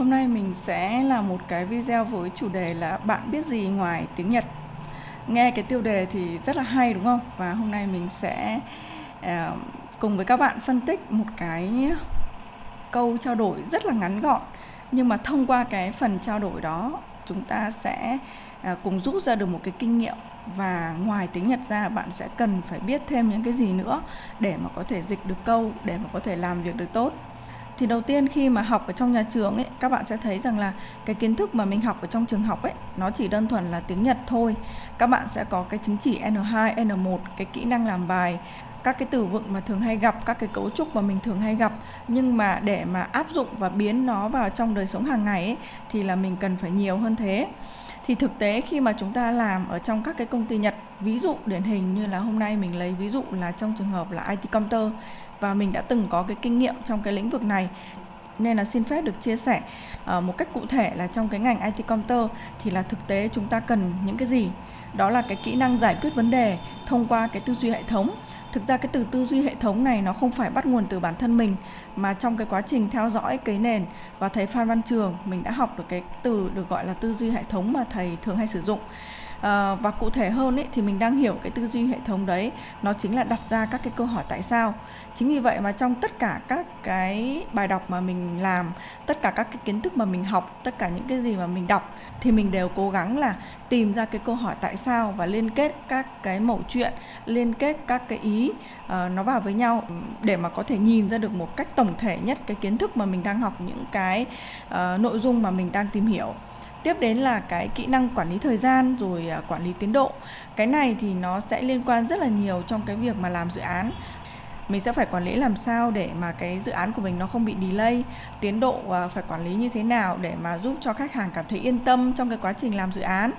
Hôm nay mình sẽ làm một cái video với chủ đề là bạn biết gì ngoài tiếng Nhật. Nghe cái tiêu đề thì rất là hay đúng không? Và hôm nay mình sẽ uh, cùng với các bạn phân tích một cái câu trao đổi rất là ngắn gọn nhưng mà thông qua cái phần trao đổi đó chúng ta sẽ uh, cùng rút ra được một cái kinh nghiệm và ngoài tiếng Nhật ra bạn sẽ cần phải biết thêm những cái gì nữa để mà có thể dịch được câu để mà có thể làm việc được tốt thì đầu tiên khi mà học ở trong nhà trường ấy các bạn sẽ thấy rằng là cái kiến thức mà mình học ở trong trường học ấy nó chỉ đơn thuần là tiếng Nhật thôi. Các bạn sẽ có cái chứng chỉ N2, N1 cái kỹ năng làm bài các cái từ vựng mà thường hay gặp các cái cấu trúc mà mình thường hay gặp. Nhưng mà để mà áp dụng và biến nó vào trong đời sống hàng ngày ấy, thì là mình cần phải nhiều hơn thế. Thì thực tế khi mà chúng ta làm ở trong các cái công ty Nhật ví dụ điển hình như là hôm nay mình lấy ví dụ là trong trường hợp là IT Counter và mình đã từng có cái kinh nghiệm trong cái lĩnh vực này. Nên là xin phép được chia sẻ uh, một cách cụ thể là trong cái ngành IT Counter thì là thực tế chúng ta cần những cái gì? Đó là cái kỹ năng giải quyết vấn đề thông qua cái tư duy hệ thống. Thực ra cái từ tư duy hệ thống này nó không phải bắt nguồn từ bản thân mình mà trong cái quá trình theo dõi cái nền và thầy Phan Văn Trường mình đã học được cái từ được gọi là tư duy hệ thống mà thầy thường hay sử dụng à, và cụ thể hơn ấy, thì mình đang hiểu cái tư duy hệ thống đấy. Nó chính là đặt ra các cái câu hỏi tại sao. Chính vì vậy mà trong tất cả các cái bài đọc mà mình làm tất cả các cái kiến thức mà mình học tất cả những cái gì mà mình đọc thì mình đều cố gắng là tìm ra cái câu hỏi tại sao và liên kết các cái mẫu chuyện liên kết các cái ý uh, nó vào với nhau để mà có thể nhìn ra được một cách tổng thể nhất cái kiến thức mà mình đang học những cái uh, nội dung mà mình đang tìm hiểu tiếp đến là cái kỹ năng quản lý thời gian rồi à, quản lý tiến độ. Cái này thì nó sẽ liên quan rất là nhiều trong cái việc mà làm dự án. Mình sẽ phải quản lý làm sao để mà cái dự án của mình nó không bị delay, tiến độ à, phải quản lý như thế nào để mà giúp cho khách hàng cảm thấy yên tâm trong cái quá trình làm dự án.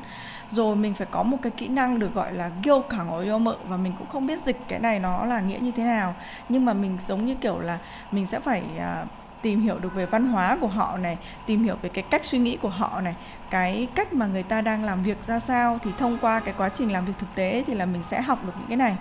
Rồi mình phải có một cái kỹ năng được gọi là gêu cẳng ở mợ và mình cũng không biết dịch cái này nó là nghĩa như thế nào. Nhưng mà mình giống như kiểu là mình sẽ phải à, tìm hiểu được về văn hóa của họ này, tìm hiểu về cái cách suy nghĩ của họ này, cái cách mà người ta đang làm việc ra sao thì thông qua cái quá trình làm việc thực tế thì là mình sẽ học được những cái này.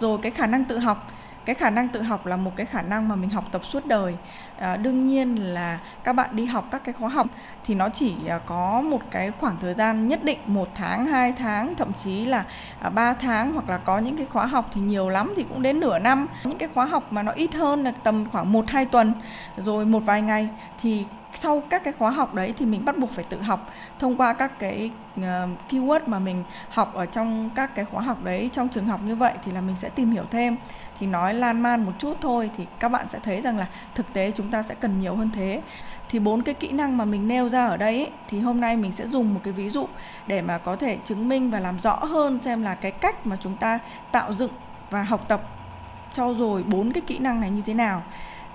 Rồi cái khả năng tự học cái khả năng tự học là một cái khả năng mà mình học tập suốt đời. À, đương nhiên là các bạn đi học các cái khóa học thì nó chỉ à, có một cái khoảng thời gian nhất định một tháng hai tháng thậm chí là à, ba 3 tháng hoặc là có những cái khóa học thì nhiều lắm thì cũng đến nửa năm. Những cái khóa học mà nó ít hơn là tầm khoảng một hai tuần rồi một vài ngày thì sau các cái khóa học đấy thì mình bắt buộc phải tự học thông qua các cái uh, keyword mà mình học ở trong các cái khóa học đấy. Trong trường học như vậy thì là mình sẽ tìm hiểu thêm thì nói lan man một chút thôi thì các bạn sẽ thấy rằng là thực tế chúng ta sẽ cần nhiều hơn thế. Thì bốn cái kỹ năng mà mình nêu ra ở đây ấy, thì hôm nay mình sẽ dùng một cái ví dụ để mà có thể chứng minh và làm rõ hơn xem là cái cách mà chúng ta tạo dựng và học tập cho rồi bốn cái kỹ năng này như thế nào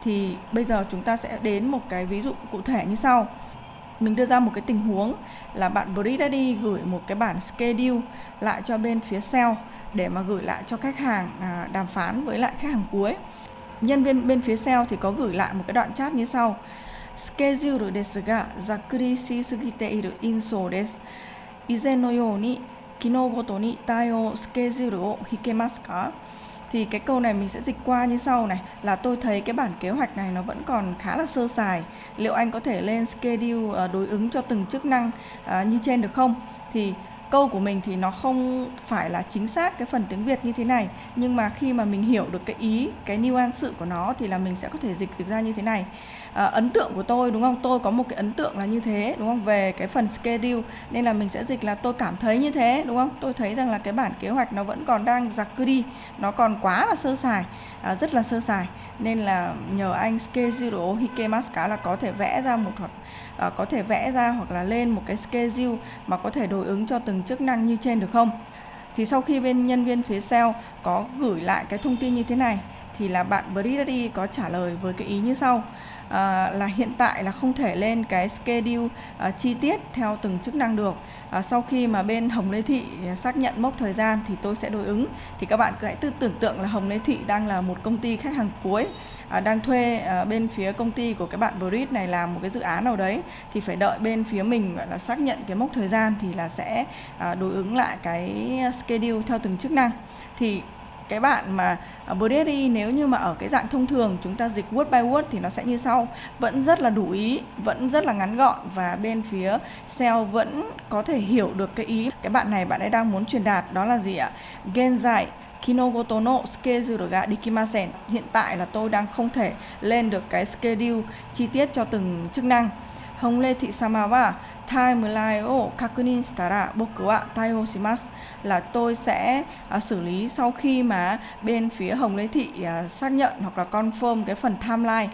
thì bây giờ chúng ta sẽ đến một cái ví dụ cụ thể như sau mình đưa ra một cái tình huống là bạn Bridaddy gửi một cái bản schedule lại cho bên phía sale để mà gửi lại cho khách hàng à, đàm phán với lại khách hàng cuối nhân viên bên phía sale thì có gửi lại một cái đoạn chat như sau スケジュールですがざっくりしすぎている印象です以前のように機能ごとに対応スケジュールを引けますか thì cái câu này mình sẽ dịch qua như sau này, là tôi thấy cái bản kế hoạch này nó vẫn còn khá là sơ sài. Liệu anh có thể lên schedule ờ, đối ứng cho từng chức năng ờ, như trên được không? Thì câu của mình thì nó không phải là chính xác cái phần tiếng Việt như thế này nhưng mà khi mà mình hiểu được cái ý cái nuance sự của nó thì là mình sẽ có thể dịch được ra như thế này. À, ấn tượng của tôi đúng không? Tôi có một cái ấn tượng là như thế đúng không? Về cái phần schedule nên là mình sẽ dịch là tôi cảm thấy như thế đúng không? Tôi thấy rằng là cái bản kế hoạch nó vẫn còn đang giặc cứ đi nó còn quá là sơ sài à, rất là sơ sài. Nên là nhờ anh schedule hikemaska là có thể vẽ ra một hoặc à, có thể vẽ ra hoặc là lên một cái schedule mà có thể đối ứng cho từng chức năng như trên được không? Thì sau khi bên nhân viên phía sale có gửi lại cái thông tin như thế này thì là bạn Bridaddy có trả lời với cái ý như sau à, là hiện tại là không thể lên cái schedule à, chi tiết theo từng chức năng được. À, sau khi mà bên Hồng Lê Thị xác nhận mốc thời gian thì tôi sẽ đối ứng. Thì các bạn cứ hãy tư tưởng tượng là Hồng Lê Thị đang là một công ty khách hàng cuối à, đang thuê à, bên phía công ty của các bạn Brit này làm một cái dự án nào đấy. Thì phải đợi bên phía mình gọi là xác nhận cái mốc thời gian thì là sẽ à, đối ứng lại cái schedule theo từng chức năng. Thì cái bạn mà uh, nếu như mà ở cái dạng thông thường chúng ta dịch word by word thì nó sẽ như sau vẫn rất là đủ ý vẫn rất là ngắn gọn và bên phía sale vẫn có thể hiểu được cái ý cái bạn này bạn ấy đang muốn truyền đạt đó là gì ạ genzai Kinogoto no schedule ga dikimasen. Hiện tại là tôi đang không thể lên được cái schedule chi tiết cho từng chức năng. Hồng timeline o là tôi sẽ uh, xử lý sau khi mà bên phía Hồng Lê Thị uh, xác nhận hoặc là confirm cái phần timeline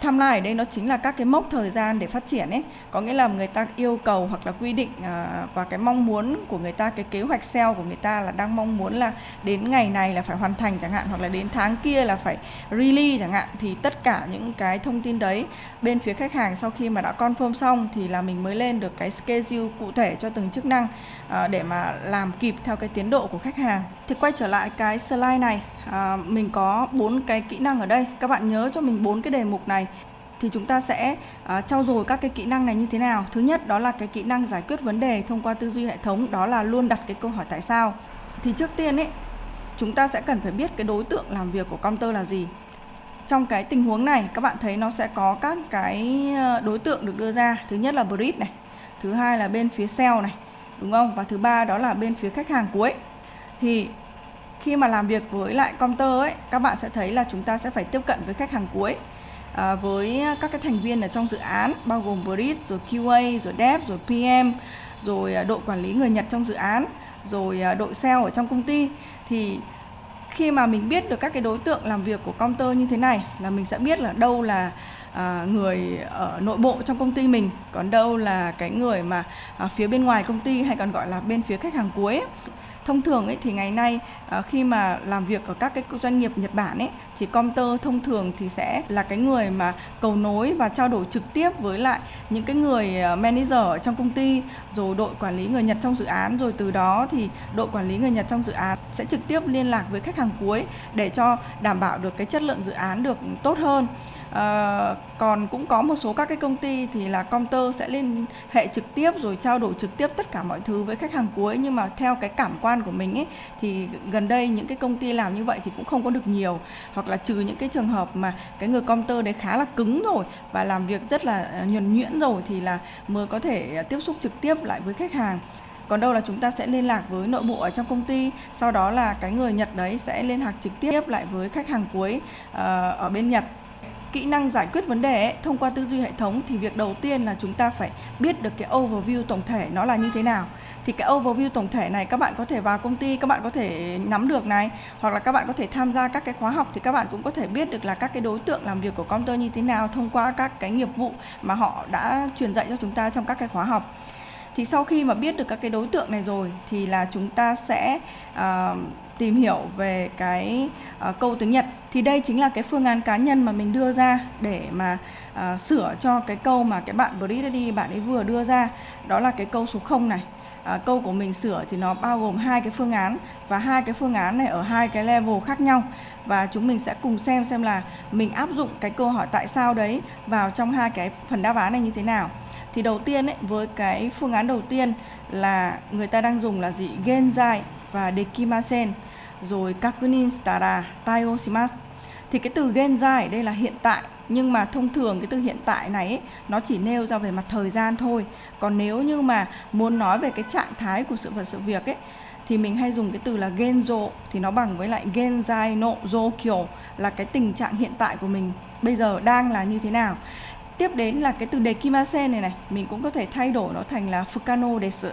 timeline ở đây nó chính là các cái mốc thời gian để phát triển ấy. Có nghĩa là người ta yêu cầu hoặc là quy định à, và cái mong muốn của người ta cái kế hoạch sale của người ta là đang mong muốn là đến ngày này là phải hoàn thành chẳng hạn hoặc là đến tháng kia là phải release chẳng hạn. Thì tất cả những cái thông tin đấy bên phía khách hàng sau khi mà đã confirm xong thì là mình mới lên được cái schedule cụ thể cho từng chức năng à, để mà làm kịp theo cái tiến độ của khách hàng. Thì quay trở lại cái slide này à, mình có bốn cái kỹ năng ở đây. Các bạn nhớ cho mình bốn cái đề mục này thì chúng ta sẽ uh, trau dồi các cái kỹ năng này như thế nào? Thứ nhất đó là cái kỹ năng giải quyết vấn đề thông qua tư duy hệ thống đó là luôn đặt cái câu hỏi tại sao. Thì trước tiên ấy chúng ta sẽ cần phải biết cái đối tượng làm việc của counter là gì. Trong cái tình huống này các bạn thấy nó sẽ có các cái ờ, đối tượng được đưa ra. Thứ nhất là brief này thứ hai là bên phía sale này đúng không? Và thứ ba đó là bên phía khách hàng cuối. Thì khi mà làm việc với lại counter ấy các bạn sẽ thấy là chúng ta sẽ phải tiếp cận với khách hàng cuối à, với các cái thành viên ở trong dự án bao gồm bridge rồi QA rồi dev rồi PM rồi ờ, đội quản lý người Nhật trong dự án rồi ờ, đội sale ở trong công ty. Thì khi mà mình biết được các cái đối tượng làm việc của counter như thế này là mình sẽ biết là đâu là à, người ở nội bộ trong công ty mình. Còn đâu là cái người mà à, phía bên ngoài công ty hay còn gọi là bên phía khách hàng cuối thông thường ấy thì ngày nay à, khi mà làm việc ở các cái doanh nghiệp Nhật Bản ấy thì counter thông thường thì sẽ là cái người mà cầu nối và trao đổi trực tiếp với lại những cái người à, manager ở trong công ty rồi đội quản lý người Nhật trong dự án. Rồi từ đó thì đội quản lý người Nhật trong dự án sẽ trực tiếp liên lạc với khách hàng cuối để cho đảm bảo được cái chất lượng dự án được tốt hơn à, còn cũng có một số các cái công ty thì là counter sẽ liên hệ trực tiếp rồi trao đổi trực tiếp tất cả mọi thứ với khách hàng cuối. Nhưng mà theo cái cảm quan của mình ấy thì gần đây những cái công ty làm như vậy thì cũng không có được nhiều. Hoặc là trừ những cái trường hợp mà cái người counter đấy khá là cứng rồi và làm việc rất là ờ, nhuần nhuyễn rồi thì là mới có thể ờ, tiếp xúc trực tiếp lại với khách hàng. Còn đâu là chúng ta sẽ liên lạc với nội bộ ở trong công ty sau đó là cái người Nhật đấy sẽ liên lạc trực tiếp lại với khách hàng cuối uh, ở bên Nhật kỹ năng giải quyết vấn đề ấy, thông qua tư duy hệ thống thì việc đầu tiên là chúng ta phải biết được cái overview tổng thể nó là như thế nào. Thì cái overview tổng thể này các bạn có thể vào công ty các bạn có thể nắm được này hoặc là các bạn có thể tham gia các cái khóa học thì các bạn cũng có thể biết được là các cái đối tượng làm việc của công ty như thế nào thông qua các cái nghiệp vụ mà họ đã truyền dạy cho chúng ta trong các cái khóa học. Thì sau khi mà biết được các cái đối tượng này rồi thì là chúng ta sẽ uh, tìm hiểu về cái uh, câu tiếng Nhật. Thì đây chính là cái phương án cá nhân mà mình đưa ra để mà uh, sửa cho cái câu mà cái bạn Brady bạn ấy vừa đưa ra. Đó là cái câu số 0 này. À, câu của mình sửa thì nó bao gồm hai cái phương án và hai cái phương án này ở hai cái level khác nhau. Và chúng mình sẽ cùng xem xem là mình áp dụng cái câu hỏi tại sao đấy vào trong hai cái phần đáp án này như thế nào. Thì đầu tiên ấy với cái phương án đầu tiên là người ta đang dùng là gì? Genzai và dekimasen. Rồi kakunin shitara taiyo shimasu thì cái từ genzai ở đây là hiện tại nhưng mà thông thường cái từ hiện tại này ấy, nó chỉ nêu ra về mặt thời gian thôi. Còn nếu như mà muốn nói về cái trạng thái của sự vật sự việc ấy thì mình hay dùng cái từ là genzo thì nó bằng với lại genzai no zokyo là cái tình trạng hiện tại của mình bây giờ đang là như thế nào. Tiếp đến là cái từ dekimasen này này mình cũng có thể thay đổi nó thành là fukano desu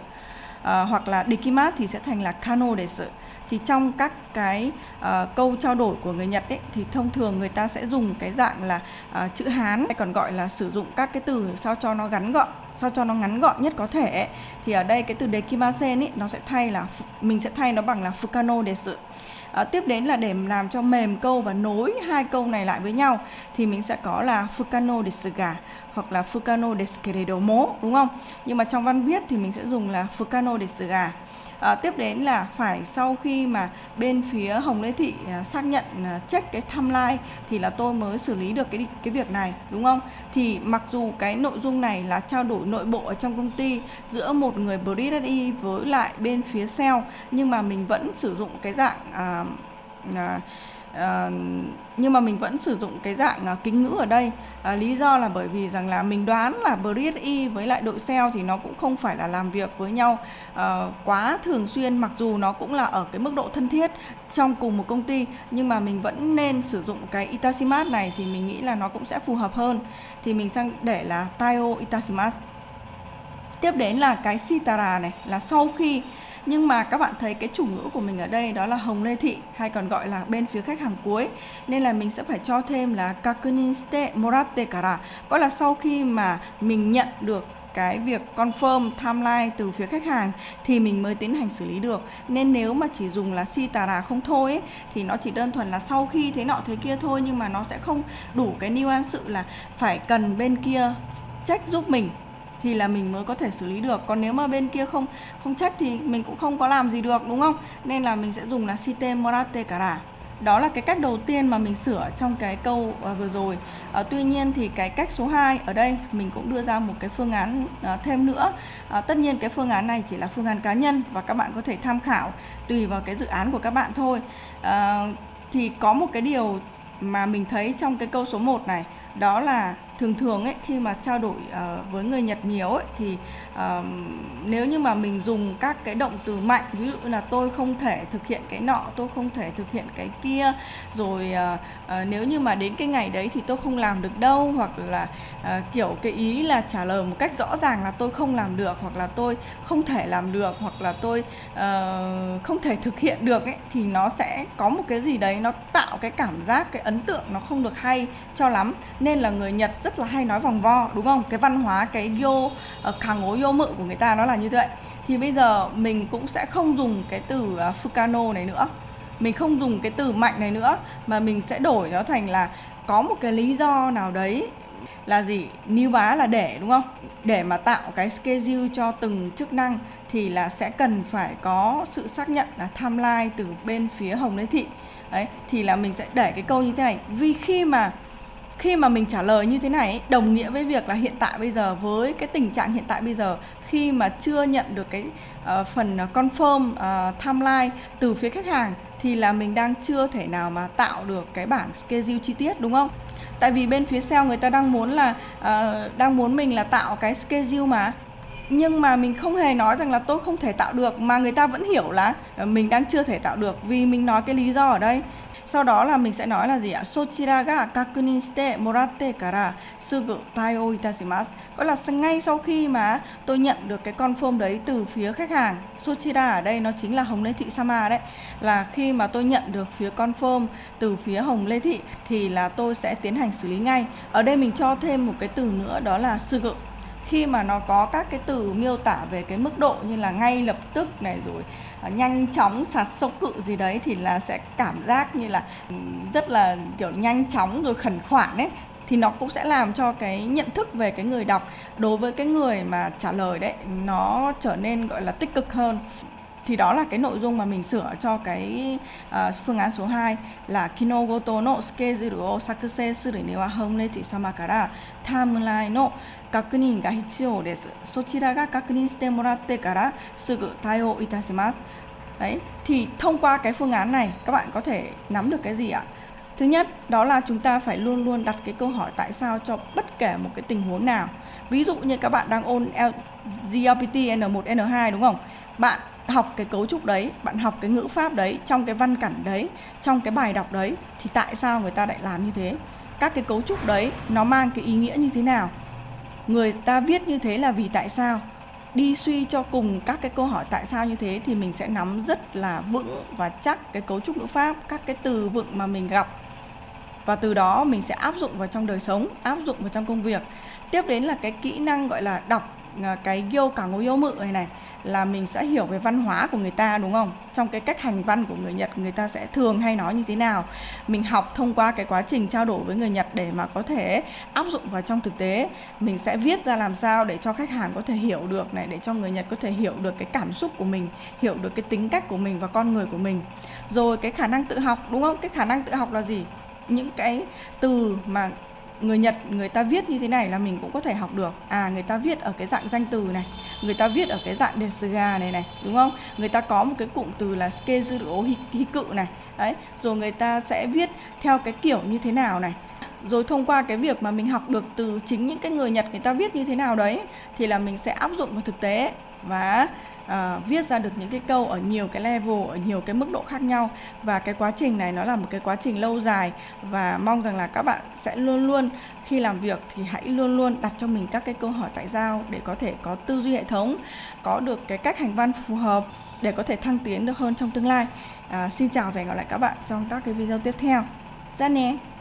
à, hoặc là dekimat thì sẽ thành là kano desu thì trong các cái uh, câu trao đổi của người Nhật ấy thì thông thường người ta sẽ dùng cái dạng là uh, chữ Hán hay còn gọi là sử dụng các cái từ sao cho nó ngắn gọn sao cho nó ngắn gọn nhất có thể ấy. thì ở đây cái từ dekimasen ấy nó sẽ thay là mình sẽ thay nó bằng là fukano desu à, tiếp đến là để làm cho mềm câu và nối hai câu này lại với nhau thì mình sẽ có là fukano desuga hoặc là fukano desu keredomo đúng không? Nhưng mà trong văn viết thì mình sẽ dùng là fukano desuga à, tiếp đến là phải sau khi mà bên phía Hồng Lê Thị à, xác nhận à, check cái timeline thì là tôi mới xử lý được cái cái việc này đúng không? Thì mặc dù cái nội dung này là trao đổi nội bộ ở trong công ty giữa một người BRI với lại bên phía sale nhưng mà mình vẫn sử dụng cái dạng à, à, à, nhưng mà mình vẫn sử dụng cái dạng à, kính ngữ ở đây. À, lý do là bởi vì rằng là mình đoán là BRSI với lại đội sale thì nó cũng không phải là làm việc với nhau à, quá thường xuyên mặc dù nó cũng là ở cái mức độ thân thiết trong cùng một công ty nhưng mà mình vẫn nên sử dụng cái Itashimas này thì mình nghĩ là nó cũng sẽ phù hợp hơn. Thì mình sang để là Taio Itashimasu tiếp đến là cái Sitara này là sau khi nhưng mà các bạn thấy cái chủ ngữ của mình ở đây đó là hồng lê thị hay còn gọi là bên phía khách hàng cuối. Nên là mình sẽ phải cho thêm là kakunin shite moratte kara. Có là sau khi mà mình nhận được cái việc confirm timeline từ phía khách hàng thì mình mới tiến hành xử lý được. Nên nếu mà chỉ dùng là si tà rà không thôi ấy, thì nó chỉ đơn thuần là sau khi thế nọ thế kia thôi nhưng mà nó sẽ không đủ cái nuance sự là phải cần bên kia check giúp mình thì là mình mới có thể xử lý được. Còn nếu mà bên kia không không trách thì mình cũng không có làm gì được đúng không? Nên là mình sẽ dùng là site morate cara. Đó là cái cách đầu tiên mà mình sửa trong cái câu uh, vừa rồi. Uh, tuy nhiên thì cái cách số 2 ở đây mình cũng đưa ra một cái phương án uh, thêm nữa. Uh, tất nhiên cái phương án này chỉ là phương án cá nhân và các bạn có thể tham khảo tùy vào cái dự án của các bạn thôi. Uh, thì có một cái điều mà mình thấy trong cái câu số 1 này đó là thường thường ấy khi mà trao đổi uh, với người Nhật nhiều ấy thì uh, nếu như mà mình dùng các cái động từ mạnh ví dụ là tôi không thể thực hiện cái nọ tôi không thể thực hiện cái kia rồi uh, uh, nếu như mà đến cái ngày đấy thì tôi không làm được đâu hoặc là uh, kiểu cái ý là trả lời một cách rõ ràng là tôi không làm được hoặc là tôi không thể làm được hoặc là tôi uh, không thể thực hiện được ấy thì nó sẽ có một cái gì đấy nó tạo cái cảm giác cái ấn tượng nó không được hay cho lắm. Nên là người Nhật rất là hay nói vòng vo, đúng không? Cái văn hóa, cái yo ờ, kháng ngố yo mự của người ta nó là như vậy. Thì bây giờ mình cũng sẽ không dùng cái từ ờ, fukano này nữa. Mình không dùng cái từ mạnh này nữa, mà mình sẽ đổi nó thành là có một cái lý do nào đấy là gì? Níu bá là để, đúng không? Để mà tạo cái schedule cho từng chức năng thì là sẽ cần phải có sự xác nhận là timeline từ bên phía hồng lê thị. Đấy, thì là mình sẽ để cái câu như thế này. Vì khi mà khi mà mình trả lời như thế này đồng nghĩa với việc là hiện tại bây giờ với cái tình trạng hiện tại bây giờ khi mà chưa nhận được cái uh, phần ờ, confirm uh, timeline từ phía khách hàng thì là mình đang chưa thể nào mà tạo được cái bảng schedule chi tiết đúng không? Tại vì bên phía sale người ta đang muốn là uh, đang muốn mình là tạo cái schedule mà nhưng mà mình không hề nói rằng là tôi không thể tạo được mà người ta vẫn hiểu là mình đang chưa thể tạo được vì mình nói cái lý do ở đây sau đó là mình sẽ nói là gì ạ? Sochira ga kakunin shite moratte kara sugu taio itashimasu có là ngay sau khi mà tôi nhận được cái confirm đấy từ phía khách hàng, sochira ở đây nó chính là hồng lê thị sama đấy. Là khi mà tôi nhận được phía confirm từ phía hồng lê thị thì là tôi sẽ tiến hành xử lý ngay. Ở đây mình cho thêm một cái từ nữa đó là sugu khi mà nó có các cái từ miêu tả về cái mức độ như là ngay lập tức này rồi à, nhanh chóng sạt sâu cự gì đấy thì là sẽ cảm giác như là ừ, rất là kiểu nhanh chóng rồi khẩn khoản ấy thì nó cũng sẽ làm cho cái nhận thức về cái người đọc đối với cái người mà trả lời đấy nó trở nên gọi là tích cực hơn. Thì đó là cái nội dung mà mình sửa cho cái uh, phương án số 2 là kinogoto no schedule o sakuse suru ni wa honreti sama kara timeline no 確認が必要です。そちらが確認してもらってからすぐ対応いたします。Đấy, thì thông qua cái phương án này các bạn có thể nắm được cái gì ạ? Thứ nhất, đó là chúng ta phải luôn luôn đặt cái câu hỏi tại sao cho bất kể một cái tình huống nào. Ví dụ như các bạn đang ôn GLPT N1, N2 đúng không? Bạn học cái cấu trúc đấy, bạn học cái ngữ pháp đấy, trong cái văn cảnh đấy, trong cái bài đọc đấy thì tại sao người ta lại làm như thế? Các cái cấu trúc đấy nó mang cái ý nghĩa như thế nào? Người ta viết như thế là vì tại sao? Đi suy cho cùng các cái câu hỏi tại sao như thế thì mình sẽ nắm rất là vững và chắc cái cấu trúc ngữ pháp, các cái từ vựng mà mình gặp. Và từ đó mình sẽ áp dụng vào trong đời sống, áp dụng vào trong công việc. Tiếp đến là cái kỹ năng gọi là đọc. Ờ, cái yêu cả ngô yêu mự này này, là mình sẽ hiểu về văn hóa của người ta, đúng không? Trong cái cách hành văn của người Nhật, người ta sẽ thường hay nói như thế nào? Mình học thông qua cái quá trình trao đổi với người Nhật để mà có thể áp dụng vào trong thực tế. Mình sẽ viết ra làm sao để cho khách hàng có thể hiểu được này, để cho người Nhật có thể hiểu được cái cảm xúc của mình, hiểu được cái tính cách của mình và con người của mình. Rồi cái khả năng tự học, đúng không? Cái khả năng tự học là gì? Những cái từ mà người Nhật, người ta viết như thế này là mình cũng có thể học được. À người ta viết ở cái dạng danh từ này, người ta viết ở cái dạng desuga này này, đúng không? Người ta có một cái cụm từ là skezuru hiku này. Đấy, rồi người ta sẽ viết theo cái kiểu như thế nào này. Rồi thông qua cái việc mà mình học được từ chính những cái người Nhật người ta viết như thế nào đấy, thì là mình sẽ áp dụng vào thực tế. Và à, viết ra được những cái câu ở nhiều cái level ở nhiều cái mức độ khác nhau. Và cái quá trình này nó là một cái quá trình lâu dài. Và mong rằng là các bạn sẽ luôn luôn khi làm việc thì hãy luôn luôn đặt cho mình các cái câu hỏi tại sao để có thể có tư duy hệ thống có được cái cách hành văn phù hợp để có thể thăng tiến được hơn trong tương lai. À, xin chào và hẹn gặp lại các bạn trong các cái video tiếp theo. Ra nè!